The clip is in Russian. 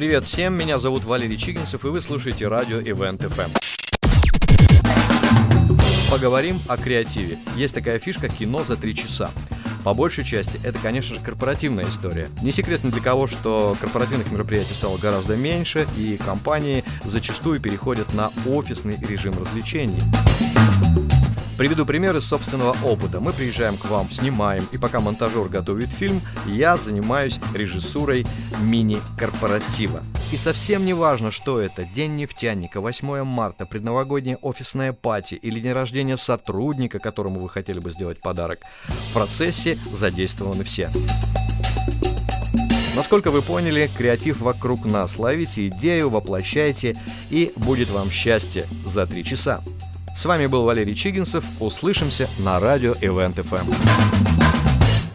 Привет всем, меня зовут Валерий Чигинцев, и вы слушаете радио Event FM. Поговорим о креативе. Есть такая фишка «Кино за три часа». По большей части это, конечно же, корпоративная история. Не секрет ни для кого, что корпоративных мероприятий стало гораздо меньше, и компании зачастую переходят на офисный режим развлечений. Приведу пример из собственного опыта. Мы приезжаем к вам, снимаем, и пока монтажер готовит фильм, я занимаюсь режиссурой мини-корпоратива. И совсем не важно, что это, День нефтяника, 8 марта, предновогодняя офисная пати или день рождения сотрудника, которому вы хотели бы сделать подарок. В процессе задействованы все. Насколько вы поняли, креатив вокруг нас. Ловите идею, воплощайте, и будет вам счастье за три часа. С вами был Валерий Чигинцев. Услышимся на радио Event FM.